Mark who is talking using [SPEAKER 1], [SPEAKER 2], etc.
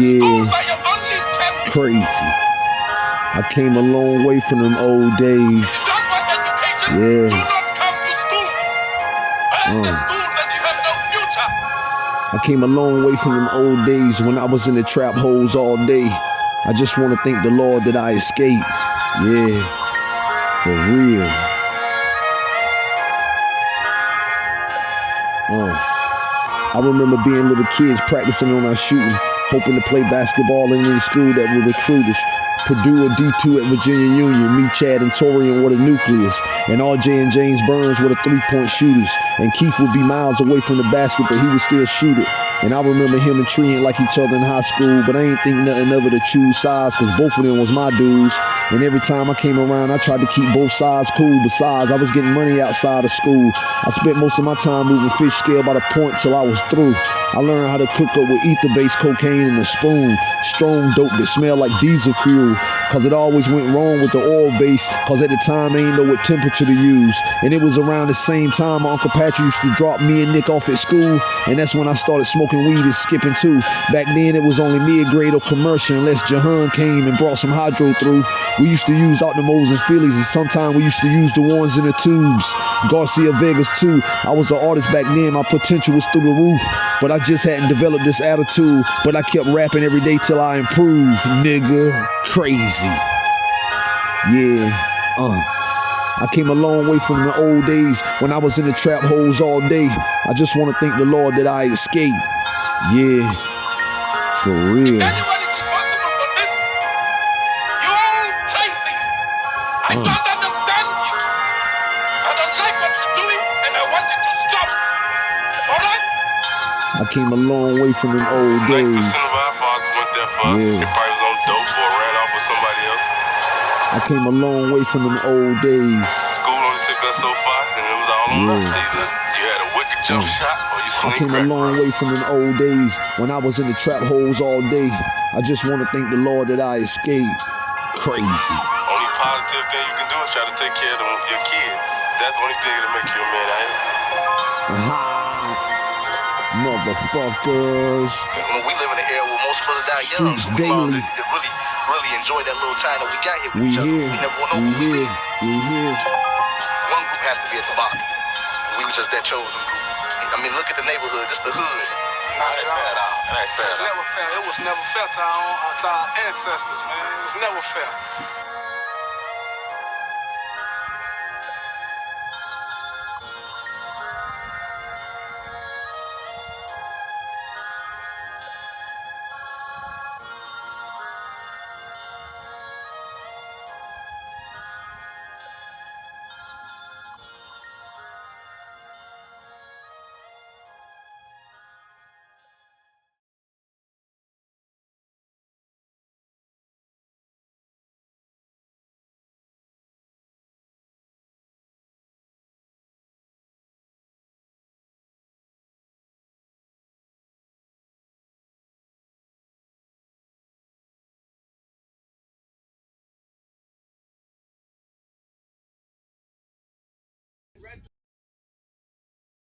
[SPEAKER 1] Yeah, crazy. I came a long way from them old days. Yeah. Uh. I came a long way from them old days when I was in the trap holes all day. I just want to thank the Lord that I escaped. Yeah, for real. Uh. I remember being little kids practicing on our shooting, hoping to play basketball in any school that would recruit us. Purdue or D2 at Virginia Union, me, Chad, and Torian were the nucleus, and RJ and James Burns were the three-point shooters, and Keith would be miles away from the basket, but he would still shoot it. And I remember him and Tree like each other in high school, but I ain't think nothing of it to choose sides, cause both of them was my dudes. And every time I came around, I tried to keep both sides cool. Besides, I was getting money outside of school. I spent most of my time moving fish scale by the point till I was through. I learned how to cook up with ether-based cocaine in a spoon. Strong dope that smelled like diesel fuel. Cause it always went wrong with the oil base. Cause at the time, I ain't know what temperature to use. And it was around the same time Uncle Patrick used to drop me and Nick off at school. And that's when I started smoking weed and skipping too. Back then, it was only mid-grade or commercial unless Jahan came and brought some hydro through. We used to use Optimos and Phillies, and sometimes we used to use the ones in the tubes. Garcia Vegas too. I was an artist back then. My potential was through the roof. But I just hadn't developed this attitude. But I kept rapping every day till I improved, nigga. Crazy. Yeah. Uh. I came a long way from the old days when I was in the trap holes all day. I just want to thank the Lord that I escaped. Yeah. For real.
[SPEAKER 2] I don't understand you. I don't like what you're doing, and I want you to stop. All right?
[SPEAKER 1] I came a long way from them old days.
[SPEAKER 3] 90%
[SPEAKER 1] I came a long way from them old days.
[SPEAKER 3] School only took us so far, and it was all on us.
[SPEAKER 1] Yeah.
[SPEAKER 3] Either you had a wicked jump
[SPEAKER 1] Mm.
[SPEAKER 3] shot or you
[SPEAKER 1] I
[SPEAKER 3] sling
[SPEAKER 1] came a
[SPEAKER 3] crack.
[SPEAKER 1] long way from them old days when I was in the trap holes all day. I just want to thank the Lord that I escaped. Crazy.
[SPEAKER 3] Only positive thing you can do is try to take care of them, your kids. That's the only thing that'll make you a man, ain't it?
[SPEAKER 1] Aha. Motherfuckers.
[SPEAKER 4] When we live in an era where most of us die young,
[SPEAKER 1] Streets daily.
[SPEAKER 4] Enjoy that little time that we got here with
[SPEAKER 1] We
[SPEAKER 4] each other.
[SPEAKER 1] here.
[SPEAKER 4] We never want to
[SPEAKER 1] We
[SPEAKER 4] we
[SPEAKER 1] here. We here.
[SPEAKER 4] One group has to be at the bottom. We were just that chosen group. I mean, look at the neighborhood. This the hood.
[SPEAKER 2] Not at
[SPEAKER 3] ain't fair at
[SPEAKER 2] all.
[SPEAKER 3] all. It ain't fair
[SPEAKER 2] It's
[SPEAKER 3] at
[SPEAKER 2] never fair. It was never fair to our, own, to our ancestors, man. It was never fair.